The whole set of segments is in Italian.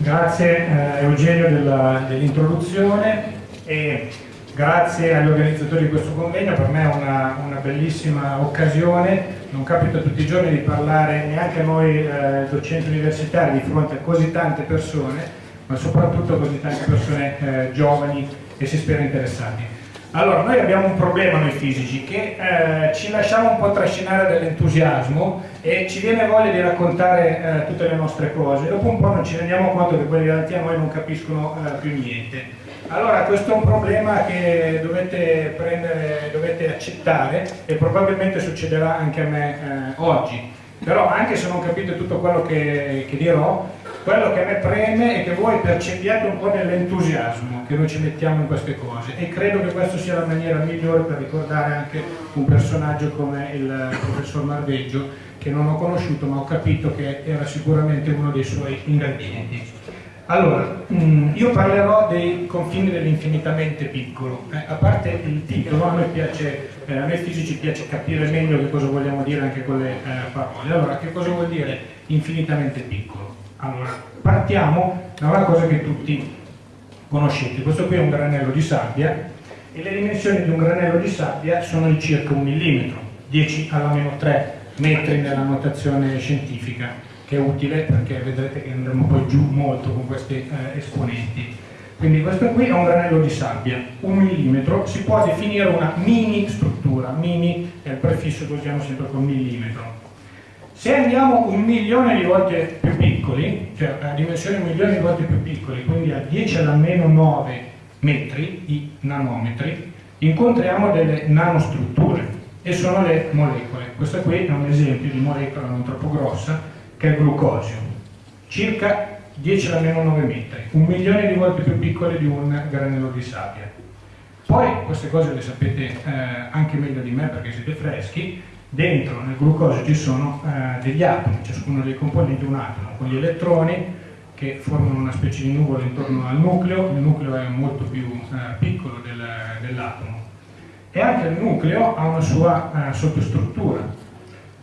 Grazie eh, Eugenio dell'introduzione e grazie agli organizzatori di questo convegno, per me è una, una, bellissima occasione, non capita tutti i giorni di parlare neanche noi eh, docenti universitari di fronte a così tante persone, ma soprattutto così tante persone eh, giovani e si spera interessati. Allora, noi abbiamo un problema noi fisici, che eh, ci lasciamo un po' trascinare dall'entusiasmo e ci viene voglia di raccontare eh, tutte le nostre cose, dopo un po' non ci rendiamo conto che quelli davanti a noi non capiscono eh, più niente. Allora questo è un problema che dovete, prendere, dovete accettare e probabilmente succederà anche a me eh, oggi. Però anche se non capite tutto quello che, che dirò, quello che a me preme è che voi percepiate un po' dell'entusiasmo che noi ci mettiamo in queste cose e credo che questa sia la maniera migliore per ricordare anche un personaggio come il professor Marveggio che non ho conosciuto ma ho capito che era sicuramente uno dei suoi ingredienti. Allora, mm, io parlerò dei confini dell'infinitamente piccolo. Eh, a parte il titolo, a piace, eh, a noi fisici piace capire meglio che cosa vogliamo dire anche con le eh, parole. Allora, che cosa vuol dire infinitamente piccolo? Allora, partiamo da una cosa che tutti conoscete. Questo qui è un granello di sabbia e le dimensioni di un granello di sabbia sono di circa un millimetro, 10 alla meno 3 metri nella notazione scientifica, che è utile perché vedrete che andremo poi giù molto con questi eh, esponenti. Quindi questo qui è un granello di sabbia, un millimetro, si può definire una mini struttura, mini è il prefisso che usiamo sempre con millimetro. Se andiamo un milione di volte più piccoli, cioè a dimensioni un milione di volte più piccoli, quindi a 10 alla meno 9 metri, i nanometri, incontriamo delle nanostrutture e sono le molecole. Questo qui è un esempio di molecola non troppo grossa, che è il glucosio, circa 10 alla meno 9 metri, un milione di volte più piccole di un granello di sabbia. Poi queste cose le sapete eh, anche meglio di me perché siete freschi, Dentro nel glucosio ci sono eh, degli atomi, ciascuno dei componenti un atomo, con gli elettroni che formano una specie di nuvola intorno al nucleo, il nucleo è molto più eh, piccolo del, dell'atomo e anche il nucleo ha una sua eh, sottostruttura.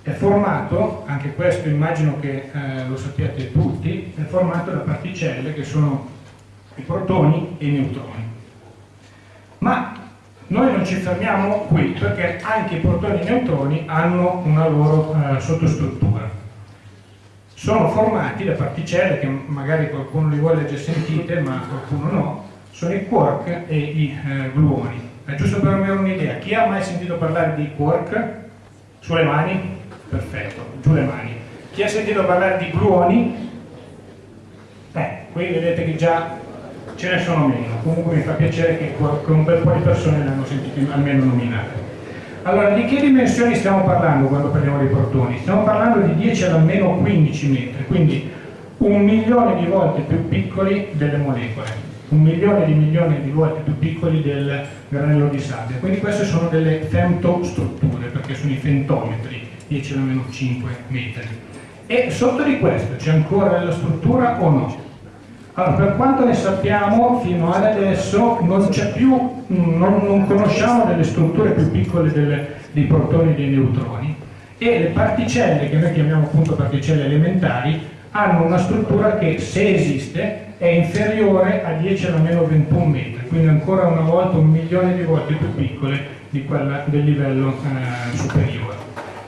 È formato, anche questo immagino che eh, lo sappiate tutti, è formato da particelle che sono i protoni e i neutroni. Ma noi non ci fermiamo qui perché anche i protoni e i neutroni hanno una loro eh, sottostruttura. Sono formati da particelle che magari qualcuno di voi le ha già sentite, ma qualcuno no, sono i quark e i eh, gluoni. È giusto per avere un'idea, chi ha mai sentito parlare di quark? Sulle mani? Perfetto, giù le mani. Chi ha sentito parlare di gluoni? Eh, qui vedete che già ce ne sono meno, comunque mi fa piacere che, un bel po' di persone le hanno sentite almeno nominate. Allora, di che dimensioni stiamo parlando quando parliamo dei protoni? Stiamo parlando di 10 ad almeno 15 metri, quindi un milione di volte più piccoli delle molecole, un milione di milioni di volte più piccoli del granello di sabbia. Quindi queste sono delle femtostrutture, perché sono i femtometri, 10 ad almeno 5 metri. E sotto di questo c'è ancora la struttura o no? Allora, per quanto ne sappiamo, fino ad adesso non più, non, non, conosciamo delle strutture più piccole delle, dei protoni e dei neutroni e le particelle, che noi chiamiamo appunto particelle elementari, hanno una struttura che, se esiste, è inferiore a 10 alla meno 21 metri, quindi ancora una volta un milione di volte più piccole di quella del livello eh, superiore.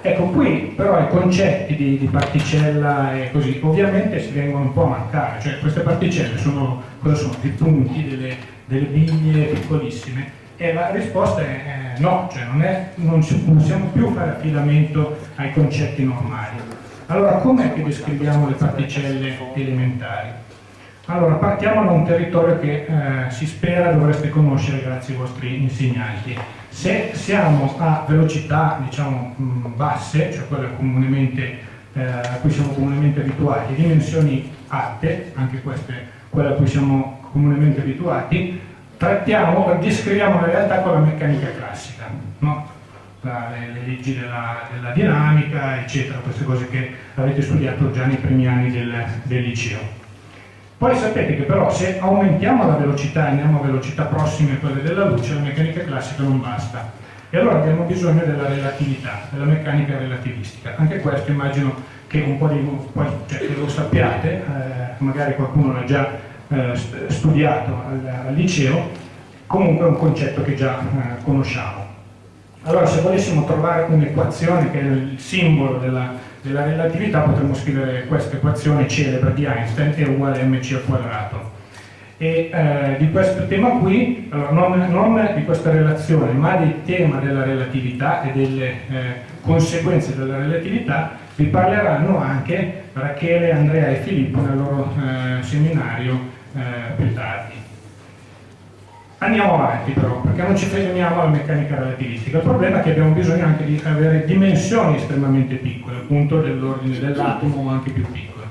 Ecco, qui però i concetti di, di, particella e così ovviamente si vengono un po' a mancare, cioè queste particelle sono, cosa sono? Dei punti, delle, delle biglie piccolissime e la risposta è eh, no, cioè non, è, non, possiamo più fare affidamento ai concetti normali. Allora com'è che descriviamo le particelle elementari? Allora partiamo da un territorio che eh, si spera dovreste conoscere grazie ai vostri insegnanti se siamo a velocità diciamo, basse, cioè quelle eh, a cui siamo comunemente abituati, dimensioni alte, anche queste quelle a cui siamo comunemente abituati, trattiamo, descriviamo la realtà con la meccanica classica, no? la, le, le, leggi della, della, dinamica, eccetera, queste cose che avete studiato già nei primi anni del, del liceo. Poi sapete che però se aumentiamo la velocità e andiamo a velocità prossime a quelle della luce, la meccanica classica non basta. E allora abbiamo bisogno della relatività, della meccanica relativistica. Anche questo immagino che un po' di cioè, lo sappiate, eh, magari qualcuno l'ha già eh, studiato al, al, liceo, comunque è un concetto che già eh, conosciamo. Allora se volessimo trovare un'equazione che è il simbolo della, della relatività potremmo scrivere questa equazione celebre di Einstein è uguale a mc al quadrato e eh, di questo tema qui, allora, non, non, di questa relazione, ma del tema della relatività e delle eh, conseguenze della relatività vi parleranno anche Rachele, Andrea e Filippo nel loro eh, seminario eh, più tardi. Andiamo avanti però, perché non ci fermiamo alla meccanica relativistica. Il problema è che abbiamo bisogno anche di avere dimensioni estremamente piccole, appunto dell'ordine dell'atomo o anche più piccole.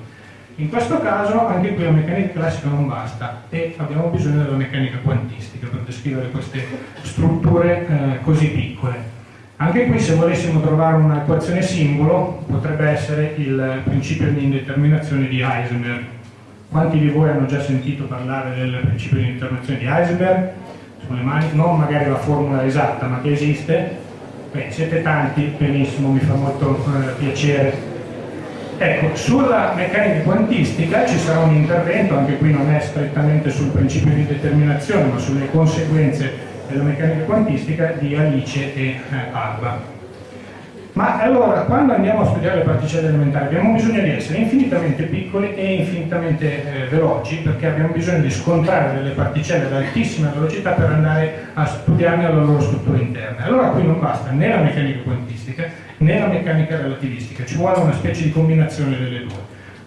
In questo caso anche qui la meccanica classica non basta e abbiamo bisogno della meccanica quantistica per descrivere queste strutture eh, così piccole. Anche qui se volessimo trovare un'equazione simbolo potrebbe essere il principio di indeterminazione di Heisenberg. Quanti di voi hanno già sentito parlare del principio di indeterminazione di Heisenberg? Sulle mani, non magari la formula esatta ma che esiste? Beh, siete tanti, benissimo, mi fa molto eh, piacere Ecco, sulla meccanica quantistica ci sarà un intervento, anche qui non è strettamente sul principio di determinazione, ma sulle conseguenze della meccanica quantistica di Alice e eh, Alba. Ma allora, quando andiamo a studiare le particelle elementari abbiamo bisogno di essere infinitamente piccoli e infinitamente eh, veloci perché abbiamo bisogno di scontrare delle particelle ad altissima velocità per andare a studiarne la loro struttura interna. Allora qui non basta né la meccanica quantistica né la meccanica relativistica, ci vuole una specie di combinazione delle due.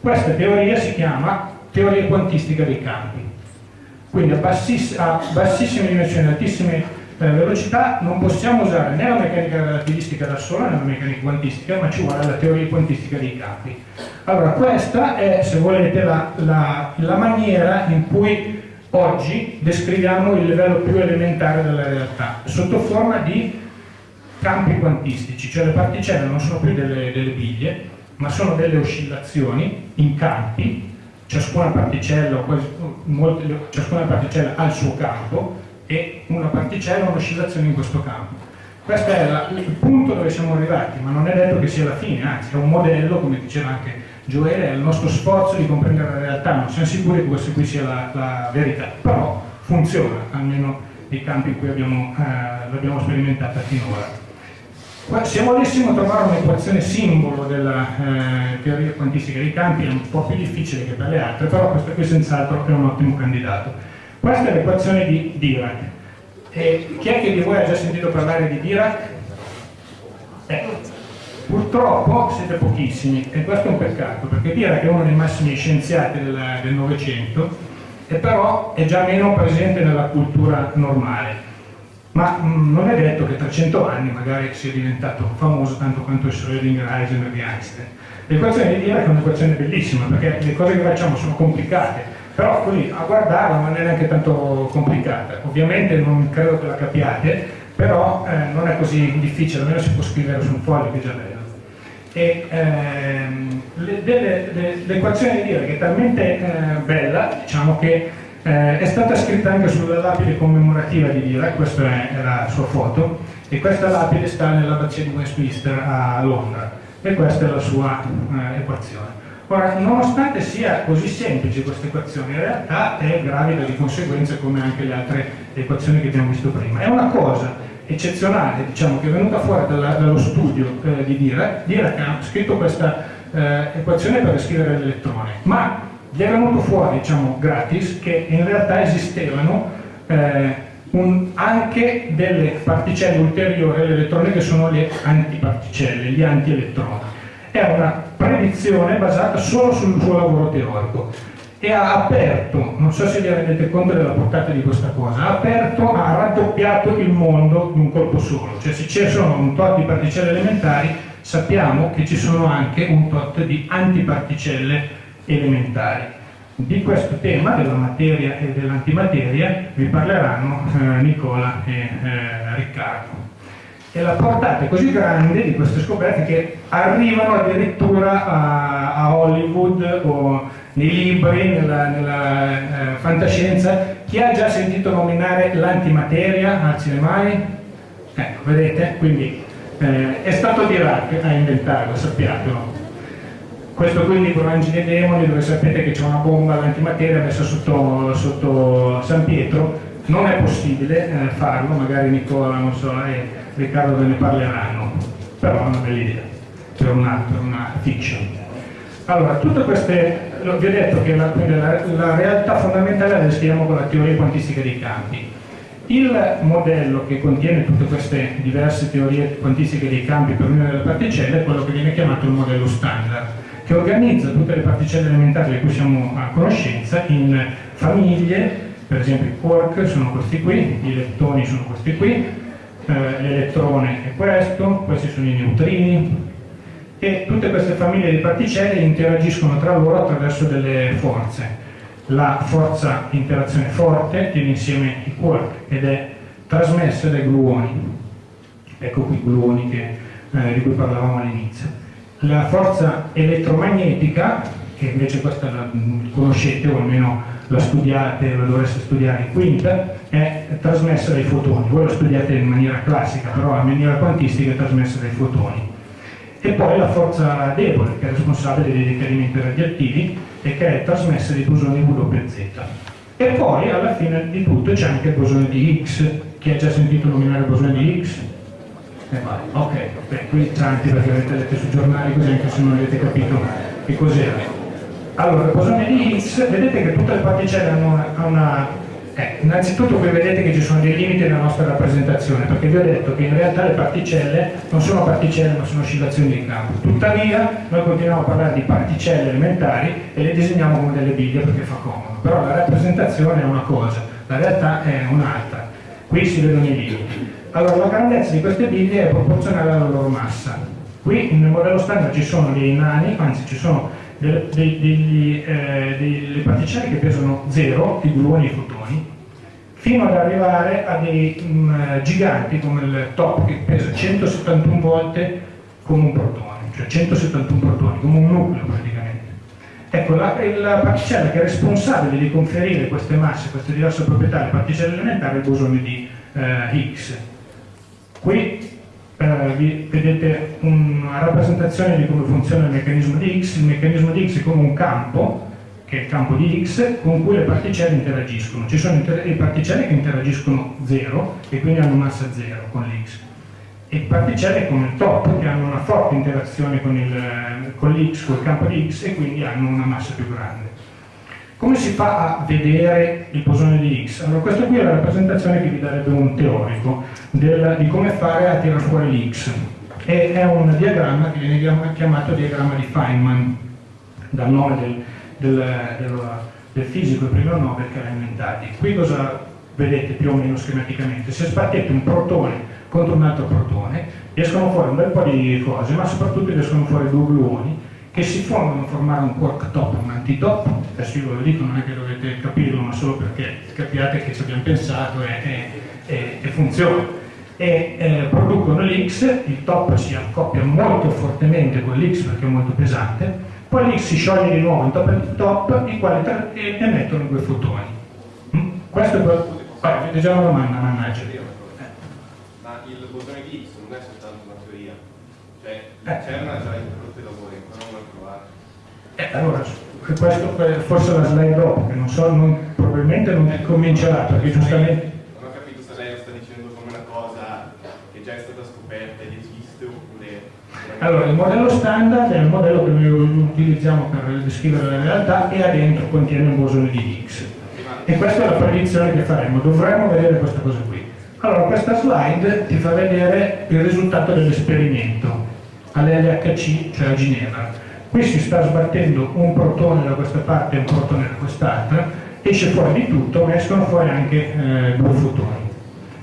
Questa teoria si chiama teoria quantistica dei campi. Quindi a, bassiss a bassissime dimensioni, altissime per velocità non possiamo usare né la meccanica relativistica da sola né la meccanica quantistica, ma ci vuole la teoria quantistica dei campi. Allora, questa è, se volete, la, la, la maniera in cui oggi descriviamo il livello più elementare della realtà, sotto forma di campi quantistici, cioè le particelle non sono più delle, delle biglie, ma sono delle oscillazioni in campi, ciascuna particella, molte, ciascuna particella ha il suo campo, e una particella un'oscillazione in questo campo. Questo è la, il punto dove siamo arrivati, ma non è detto che sia la fine, anzi è un modello, come diceva anche Gioele, è il nostro sforzo di comprendere la realtà, non siamo sicuri che questa qui sia la, la verità, però funziona, almeno nei campi in cui abbiamo, eh, l'abbiamo sperimentata finora. Se volessimo trovare un'equazione simbolo della eh, teoria quantistica dei campi è un po' più difficile che per le altre, però questa qui senz'altro è un ottimo candidato. Questa è l'equazione di Dirac. E chi è che di voi ha già sentito parlare di Dirac? Eh, purtroppo siete pochissimi e questo è un peccato perché Dirac è uno dei massimi scienziati del Novecento e però è già meno presente nella cultura normale ma mh, mm, non è detto che tra cento anni magari sia diventato famoso tanto quanto Schrödinger, Heisenberg e Einstein l'equazione di Dirac è un'equazione bellissima perché le cose che facciamo sono complicate però così a guardarla non è neanche tanto complicata. Ovviamente non credo che la capiate però eh, non è così difficile almeno si può scrivere su un foglio che già bello. E ehm, l'equazione di dire che è talmente eh, bella diciamo che eh, è stata scritta anche sulla lapide commemorativa di Dirac questa è, è la sua foto e questa lapide sta nell'abbazia di Westminster a Londra. E questa è la sua eh, equazione Ora, nonostante sia così semplice questa equazione, in realtà è gravida di conseguenze come anche le altre equazioni che abbiamo visto prima. È una cosa eccezionale, diciamo, che è venuta fuori dalla, dallo studio eh, di Dirac. Dirac ha scritto questa eh, equazione per descrivere l'elettrone, ma gli è venuto fuori, diciamo, gratis, che in realtà esistevano eh, un, anche delle particelle ulteriori all'elettrone che sono le antiparticelle, gli antielettroni è una predizione basata solo sul suo lavoro teorico. E ha aperto, non so se vi rendete conto della portata di questa cosa, ha aperto, ha raddoppiato il mondo di un colpo solo, cioè se ci sono un tot di particelle elementari sappiamo che ci sono anche un tot di antiparticelle elementari. Di questo tema, della materia e dell'antimateria, vi parleranno eh, Nicola e eh, Riccardo e la portata è così grande di queste scoperte che arrivano addirittura a, a Hollywood o nei libri, nella, nella eh, fantascienza. Chi ha già sentito nominare l'antimateria? Alzi le mani? Ecco, vedete? Quindi eh, è stato Dirac a inventarlo, sappiatelo. questo qui è il libro Angeli e Demoni dove sapete che c'è una bomba all'antimateria messa sotto, sotto, San Pietro, non è possibile eh, farlo, magari Nicola so, e Riccardo ve ne parleranno, però è una bella idea per una, per una fiction. Allora, tutte queste, vi ho detto che la, la, la realtà fondamentale la descriviamo con la teoria quantistica dei campi. Il modello che contiene tutte queste diverse teorie quantistiche dei campi per ognuna delle particelle è quello che viene chiamato il modello standard che organizza tutte le particelle elementari di cui siamo a conoscenza in famiglie, per esempio i quark sono questi qui, i leptoni sono questi qui, eh, l'elettrone è questo, questi sono i neutrini e tutte queste famiglie di particelle interagiscono tra loro attraverso delle forze. La forza di interazione forte tiene insieme i quark ed è trasmessa dai gluoni. Ecco qui i gluoni che, eh, di cui parlavamo all'inizio la forza elettromagnetica, che invece questa la conoscete o almeno la studiate, la dovreste studiare in quinta, è trasmessa dai fotoni. Voi la studiate in maniera classica, però in maniera quantistica è trasmessa dai fotoni. E poi la forza debole, che è responsabile dei decadimenti radioattivi e che è trasmessa dai bosoni WZ. E poi alla fine di tutto c'è anche il bosone di Higgs. Chi ha già sentito nominare il bosone di Higgs? Eh, ok, beh, qui tanti perché avete letto sui giornali così anche se non avete capito che cos'era. Allora, bosone di Higgs, vedete che tutte le particelle hanno una... una eh, innanzitutto qui vedete che ci sono dei limiti nella nostra rappresentazione, perché vi ho detto che in realtà le particelle non sono particelle ma sono oscillazioni di campo. Tuttavia noi continuiamo a parlare di particelle elementari e le disegniamo come delle biglie perché fa comodo. Però la rappresentazione è una cosa, la realtà è un'altra. Qui si vedono i limiti. Allora, la grandezza di queste biglie è proporzionale alla loro massa. Qui nel modello standard ci sono dei nani, anzi ci sono delle, eh, particelle che pesano zero, i gluoni e i fotoni, fino ad arrivare a dei um, giganti come il top che pesa 171 volte come un protone, cioè 171 protoni, come un nucleo praticamente. Ecco, la, la, particella che è responsabile di conferire queste masse, queste diverse proprietà alle particelle elementari è il bosone di eh, Higgs. Qui eh, vedete una rappresentazione di come funziona il meccanismo di Higgs. Il meccanismo di Higgs è come un campo, che è il campo di Higgs, con cui le particelle interagiscono. Ci sono le particelle che interagiscono zero e quindi hanno massa zero con l'X e particelle come il top che hanno una forte interazione con, il, con l'X, con il campo di X e quindi hanno una massa più grande. Come si fa a vedere il bosone di X? Allora questa qui è la rappresentazione che vi darebbe un teorico del, di come fare a tirare fuori l'X e è un diagramma che viene chiamato diagramma di Feynman dal nome del, del, del, del fisico il primo Nobel che l'ha inventato. Qui cosa vedete più o meno schematicamente? Se sbattete un protone contro un altro protone escono fuori un bel po' di cose, ma soprattutto escono fuori due gluoni che si fondono a formare un quark top un antitop, adesso io ve lo dico, non è che dovete capirlo, ma solo perché capiate che ci abbiamo pensato e, e, e funziona. E eh, producono l'X, il top si accoppia molto fortemente con l'X perché è molto pesante, poi l'X si scioglie di nuovo in top e top, i quali emettono due fotoni. Mm? Questo è quello... Vai, già una domanda, mannaggia. Ma il bosone di X non è soltanto una teoria, cioè eh. c'è una già introdotta voi, ancora non l'ho trovata. Eh, allora, questo forse la slide dopo, che non so, non, probabilmente non comincerà, perché giustamente... Non ho capito se lei lo sta dicendo come una cosa che già è stata scoperta ed esiste oppure... Allora, il modello standard è il modello che noi utilizziamo per descrivere la realtà e ha dentro contiene un bosone di X e questa è la predizione che faremo, dovremmo vedere questa cosa qui. Allora, questa slide ti fa vedere il risultato dell'esperimento all'LHC, cioè a Ginevra. Qui si sta sbattendo un protone da questa parte e un protone da quest'altra, esce fuori di tutto, ma escono fuori anche eh, due fotoni.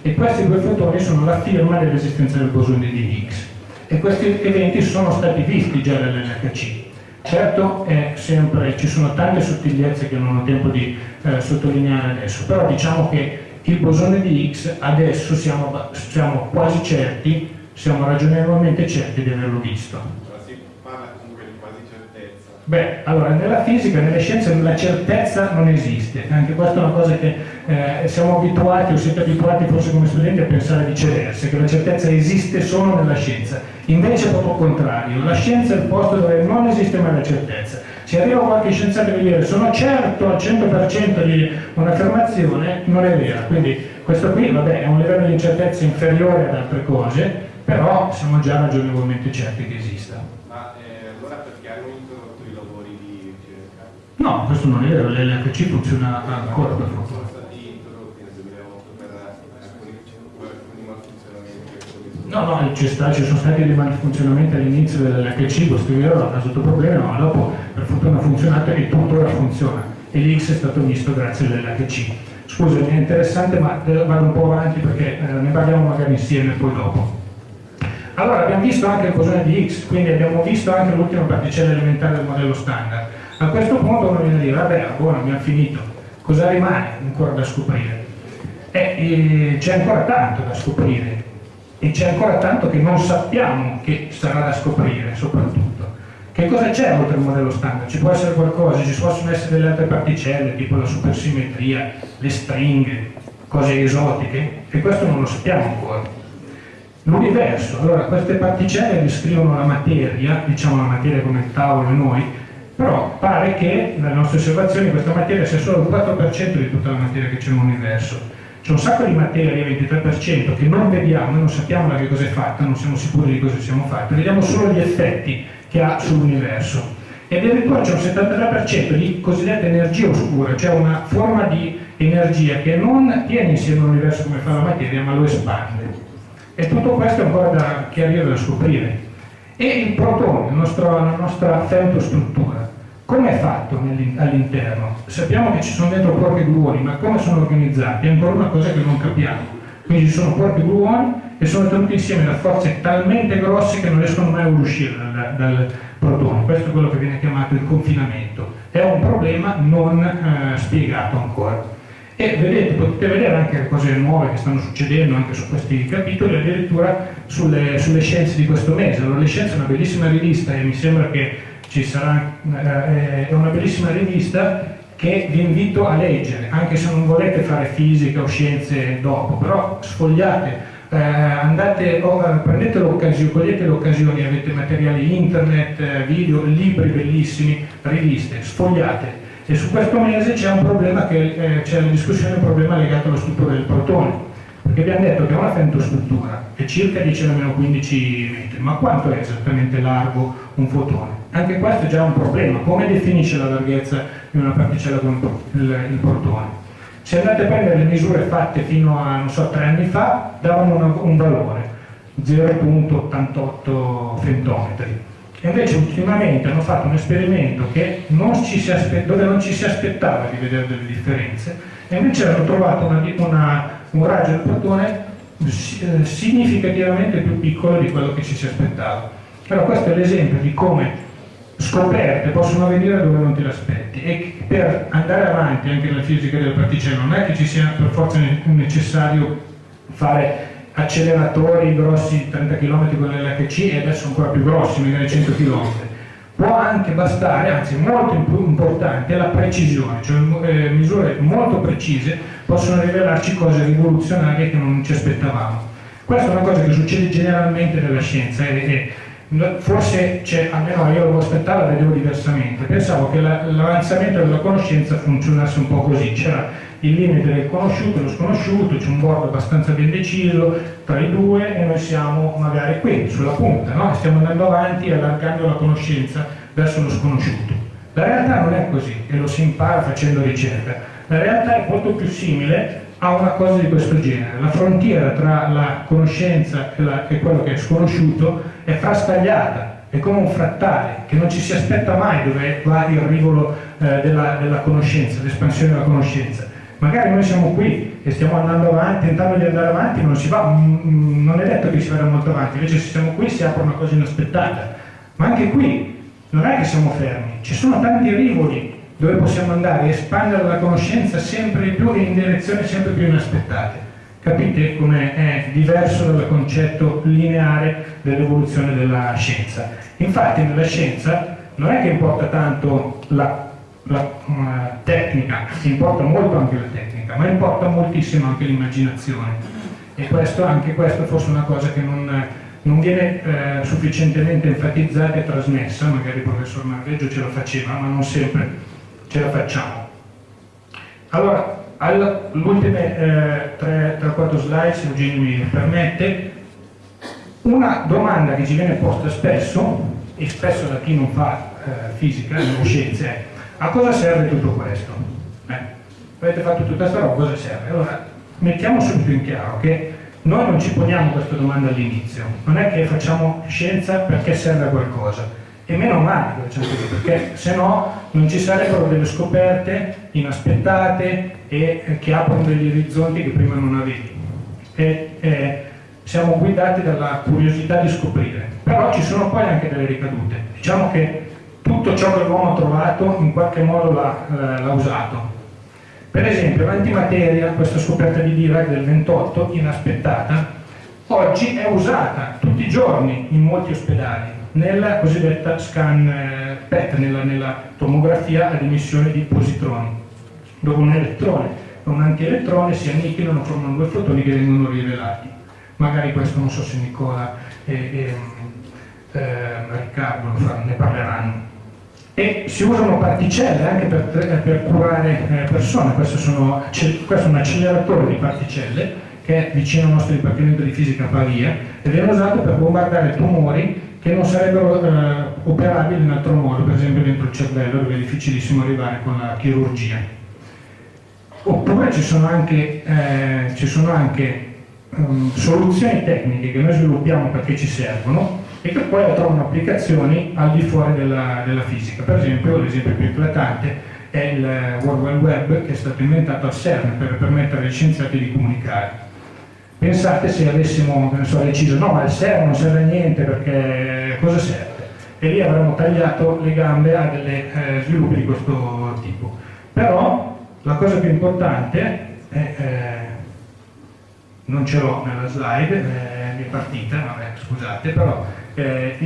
E questi due fotoni sono la firma dell'esistenza del bosone di Higgs. E questi eventi sono stati visti già dall'LHC. Certo sempre, ci sono tante sottigliezze che non ho tempo di eh, sottolineare adesso, però diciamo che il bosone di X adesso siamo, siamo quasi certi, siamo ragionevolmente certi di averlo visto. si parla comunque di quasi certezza. Beh, allora, nella fisica, nelle scienze, la certezza non esiste. Anche questa è una cosa che eh, siamo abituati, o siete abituati forse come studenti a pensare viceversa, che la certezza esiste solo nella scienza. Invece è proprio il contrario. La scienza è il posto dove non esiste mai la certezza. Se arriva qualche scienziato che dire sono certo al 100% di un'affermazione, non è vera. Quindi questo qui, vabbè, è un livello di incertezza inferiore ad altre cose, però siamo già ragionevolmente certi che esista. No, questo non è vero, l'LHC funziona ancora per fortuna. No, no, ci, sta, ci, sono stati dei malfunzionamenti all'inizio dell'HC, vero, ha causato problemi, ma dopo per fortuna ha funzionato e tuttora funziona. E l'X è stato visto grazie all'LHC. Scusa, è interessante, ma vado un po' avanti perché eh, ne parliamo magari insieme poi dopo. Allora, abbiamo visto anche il bosone di X, quindi abbiamo visto anche l'ultima particella elementare del modello standard. A questo punto uno viene a dire, vabbè, buono, abbiamo finito, cosa rimane ancora da scoprire? Eh, c'è ancora tanto da scoprire e c'è ancora tanto che non sappiamo che sarà da scoprire soprattutto. Che cosa c'è oltre il modello standard? Ci può essere qualcosa, ci possono essere delle altre particelle, tipo la supersimmetria, le stringhe, cose esotiche, e questo non lo sappiamo ancora. L'universo, allora queste particelle descrivono la materia, diciamo la materia come il tavolo e noi, però pare che dalle nostre osservazioni questa materia sia solo il 4% di tutta la materia che c'è nell'universo. C'è un sacco di materia, 23%, che non vediamo, non sappiamo da che cosa è fatta, non siamo sicuri di cosa siamo fatti, vediamo solo gli effetti che ha sull'universo. E addirittura c'è un 73% di cosiddetta energia oscura, cioè una forma di energia che non tiene insieme l'universo come fa la materia, ma lo espande. E tutto questo è ancora da chiarire, da scoprire. E il protone, la nostra femtostruttura, come è fatto all'interno? Sappiamo che ci sono dentro corpi gluoni, ma come sono organizzati? È ancora una cosa che non capiamo. Quindi ci sono corpi gluoni e sono tenuti insieme da forze talmente grosse che non riescono mai a uscire dal, dal protone. Questo è quello che viene chiamato il confinamento. È un problema non eh, spiegato ancora. E vedete, potete vedere anche le cose nuove che stanno succedendo anche su questi capitoli, addirittura sulle, sulle scienze di questo mese. Allora, le scienze è una bellissima rivista e mi sembra che sarà, eh, è una bellissima rivista che vi invito a leggere, anche se non volete fare fisica o scienze dopo, però sfogliate, eh, andate, oh, prendete l'occasione, cogliete le occasioni, avete materiali internet, eh, video, libri bellissimi, riviste, sfogliate. E su questo mese c'è un problema eh, c'è la discussione, un problema legato alla struttura del protone perché abbiamo detto che è una femtostruttura è circa 10 alla 15 metri, ma quanto è esattamente largo un fotone? Anche questo è già un problema, come definisce la larghezza di una particella con il, protone? Se andate a prendere le misure fatte fino a, so, tre anni fa, davano una, un valore, 0.88 femtometri. E invece ultimamente hanno fatto un esperimento non dove non ci si aspettava di vedere delle differenze, e invece hanno trovato una, una un raggio del protone eh, significativamente più piccolo di quello che ci si aspettava. Però questo è l'esempio di come scoperte possono avvenire dove non ti aspetti e per andare avanti anche nella fisica delle particelle non è che ci sia per forza necessario fare acceleratori grossi 30 km con l'LHC e adesso ancora più grossi, magari 100 km può anche bastare, anzi molto importante, la precisione, cioè eh, misure molto precise possono rivelarci cose rivoluzionarie che non ci aspettavamo. Questa è una cosa che succede generalmente nella scienza e, e forse almeno io lo aspettavo la vedevo diversamente, pensavo che l'avanzamento della conoscenza funzionasse un po' così, c'era il limite del conosciuto e lo sconosciuto, c'è un bordo abbastanza ben deciso tra i due e noi siamo magari qui, sulla punta, no? stiamo andando avanti allargando la conoscenza verso lo sconosciuto. La realtà non è così e lo si impara facendo ricerca, la realtà è molto più simile a una cosa di questo genere. La frontiera tra la conoscenza e, la, e quello che è sconosciuto è frastagliata, è come un frattale che non ci si aspetta mai dove va il rivolo eh, della, della conoscenza, l'espansione della conoscenza magari noi siamo qui e stiamo andando avanti, tentando di andare avanti, non si va, mm, mm, non è detto che si vada molto avanti, invece se siamo qui si apre una cosa inaspettata. Ma anche qui non è che siamo fermi, ci sono tanti rivoli dove possiamo andare e espandere la conoscenza sempre di più e in direzioni sempre più inaspettate. Capite come è diverso dal concetto lineare dell'evoluzione della scienza. Infatti nella scienza non è che importa tanto la, la uh, tecnica, importa molto anche la tecnica, ma importa moltissimo anche l'immaginazione. E questo, anche questo fosse una cosa che non, non viene eh, sufficientemente enfatizzata e trasmessa, magari il professor Marveggio ce la faceva, ma non sempre ce la facciamo. Allora, le ultime eh, 3-4 slide, se Eugenio mi permette, una domanda che ci viene posta spesso, e spesso da chi non fa eh, fisica, non scienze, è a cosa serve tutto questo? Eh, avete fatto tutta questa roba, cosa serve? Allora, mettiamo subito in chiaro che noi non ci poniamo questa domanda all'inizio, non è che facciamo scienza perché serve a qualcosa, e meno male perché se no non ci sarebbero delle scoperte inaspettate e che aprono degli orizzonti che prima non avevi. E, e, siamo guidati dalla curiosità di scoprire, però ci sono poi anche delle ricadute. Diciamo che tutto ciò che l'uomo ha trovato in qualche modo l'ha, eh, usato. Per esempio l'antimateria, questa scoperta di Dirac del 28, inaspettata, oggi è usata tutti i giorni in molti ospedali nella cosiddetta scan eh, PET, nella, nella tomografia ad emissione di positroni, dove un elettrone e un antielettrone si annichilano, formano due fotoni che vengono rivelati. Magari questo non so se Nicola e, e eh, Riccardo ne parleranno. E si usano particelle anche per, per curare eh, persone, questo, sono, questo è un acceleratore di particelle che è vicino al nostro Dipartimento di Fisica a Pavia ed è usato per bombardare tumori che non sarebbero eh, operabili in altro modo, per esempio dentro il cervello dove è difficilissimo arrivare con la chirurgia. Oppure ci sono anche, eh, ci sono anche um, soluzioni tecniche che noi sviluppiamo perché ci servono e che poi trovano applicazioni al di fuori della, della fisica. Per esempio, l'esempio più eclatante è il World Wide Web che è stato inventato al CERN per permettere agli scienziati di comunicare Pensate se avessimo so, deciso no ma il CERN non serve a niente perché cosa serve? E lì avremmo tagliato le gambe a degli eh, sviluppi di questo tipo. Però la cosa più importante è, eh, non ce l'ho nella slide, eh, mi è partita, vabbè scusate, però eh,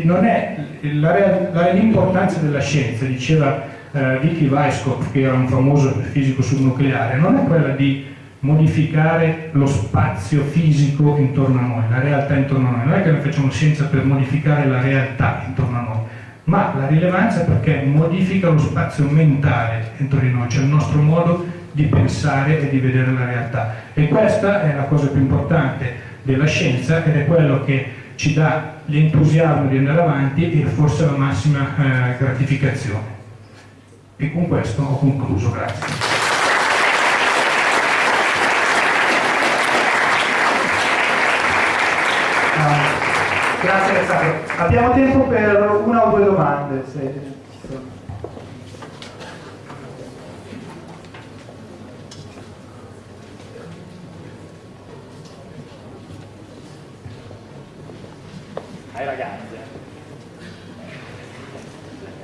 l'importanza della scienza, diceva eh, Vicky Weisskopf che era un famoso fisico subnucleare, non è quella di modificare lo spazio fisico intorno a noi, la realtà intorno a noi. Non è che noi facciamo scienza per modificare la realtà intorno a noi, ma la rilevanza è perché modifica lo spazio mentale dentro di noi, cioè il nostro modo di pensare e di vedere la realtà. E questa è la cosa più importante della scienza ed è quello che ci dà l'entusiasmo di andare avanti e forse la massima eh, gratificazione. E con questo ho concluso, grazie. Grazie Alessandro. Abbiamo tempo per una o due domande. Se... Ai ragazzi.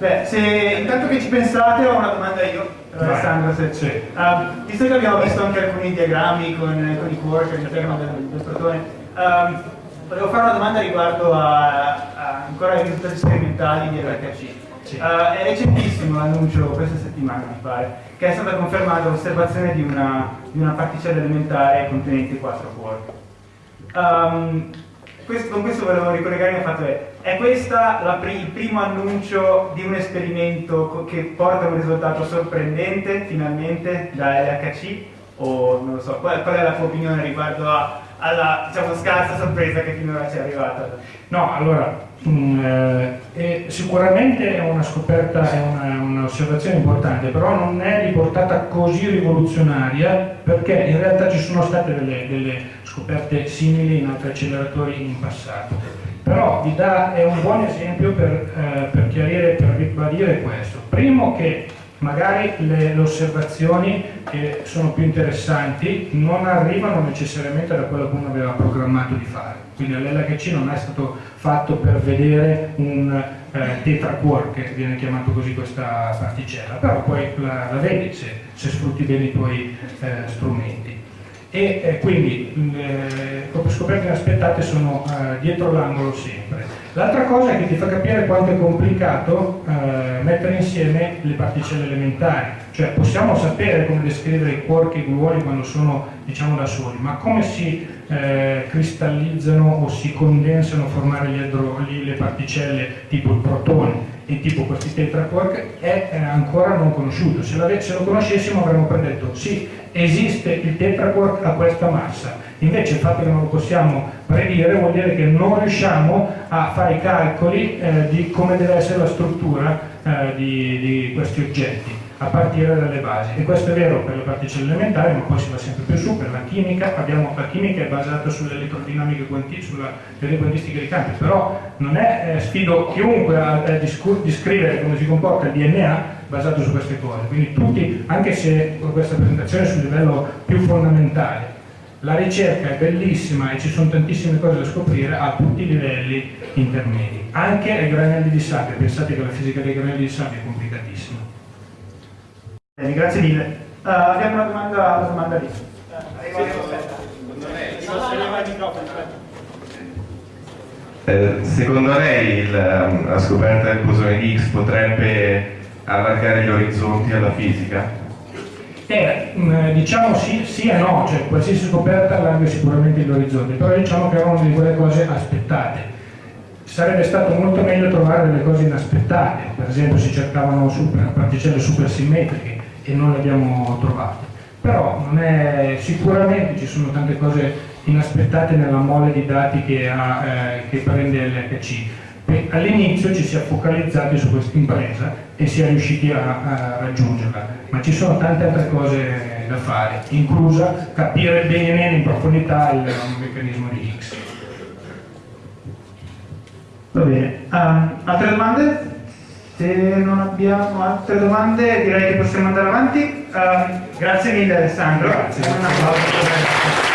Beh, se intanto che ci pensate ho una domanda io per Alessandro. Se... Sì. Uh, visto che abbiamo visto anche alcuni diagrammi con, con i quark all'interno del, del protone, um, Volevo fare una domanda riguardo a, a ancora ai risultati sperimentali di LHC. Uh, è recentissimo l'annuncio, questa settimana mi pare, che è stata confermata l'osservazione di una, di una particella elementare contenente 4 quark. Um, questo, con questo volevo ricollegarmi al fatto che è questo il primo annuncio di un esperimento che porta a un risultato sorprendente finalmente da LHC o non lo so, qual, qual è la tua opinione riguardo a alla diciamo, scarsa sorpresa che finora ci è arrivata? No, allora, mh, mm, eh, sicuramente è una scoperta, è un'osservazione importante, però non è di portata così rivoluzionaria perché in realtà ci sono state delle, delle scoperte simili in altri acceleratori in passato. Però vi dà, è un buon esempio per, eh, per chiarire, per ribadire questo. Primo che magari le, le, osservazioni che sono più interessanti non arrivano necessariamente da quello che uno aveva programmato di fare. Quindi l'LHC non è stato fatto per vedere un eh, tetraquark, che viene chiamato così questa particella, però poi la, la vedi se, se, sfrutti bene i tuoi eh, strumenti. E eh, quindi le scoperte inaspettate sono eh, dietro l'angolo sempre. L'altra cosa è che ti fa capire quanto è complicato eh, mettere insieme le particelle elementari, cioè possiamo sapere come descrivere i quark e i gluoni quando sono diciamo da soli, ma come si eh, cristallizzano o si condensano a formare gli le particelle tipo il protone e tipo questi tetraquark è eh, ancora non conosciuto. Se, se, lo conoscessimo avremmo predetto sì, esiste il tetraquark a questa massa, invece il fatto che non lo possiamo predire vuol dire che non riusciamo a fare i calcoli eh, di come deve essere la struttura eh, di, di questi oggetti a partire dalle basi. E questo è vero per le particelle elementari ma poi si va sempre più su per la chimica. Abbiamo, la chimica è basata sull'elettrodinamica sulla quantistica dei campi però non è eh, sfido chiunque a, a descrivere come si comporta il DNA basato su queste cose. Quindi tutti anche se questa presentazione è sul livello più fondamentale la ricerca è bellissima e ci sono tantissime cose da scoprire a tutti i livelli intermedi. Anche ai granelli di sabbia pensate che la fisica dei granelli di sabbia è complicatissima Bene, grazie mille. Uh, abbiamo una domanda, una domanda lì. Eh, secondo lei il, ehm, la scoperta del bosone di Higgs potrebbe allargare gli orizzonti alla fisica? Eh, diciamo sì, sì, e no, cioè qualsiasi scoperta allarga sicuramente gli orizzonti, però diciamo che è una di quelle cose aspettate sarebbe stato molto meglio trovare delle cose inaspettate, per esempio si cercavano super, particelle supersimmetriche e non le abbiamo trovate. Però è, sicuramente ci sono tante cose inaspettate nella mole di dati che, ha, eh, che prende l'HC. All'inizio ci si è focalizzati su questa impresa e si è riusciti a, a raggiungerla, ma ci sono tante altre cose da fare, inclusa capire bene in profondità il, meccanismo di Higgs. Va bene, um, altre domande? Se non abbiamo altre domande direi che possiamo andare avanti. Uh, grazie mille Alessandro. Grazie. Un applauso.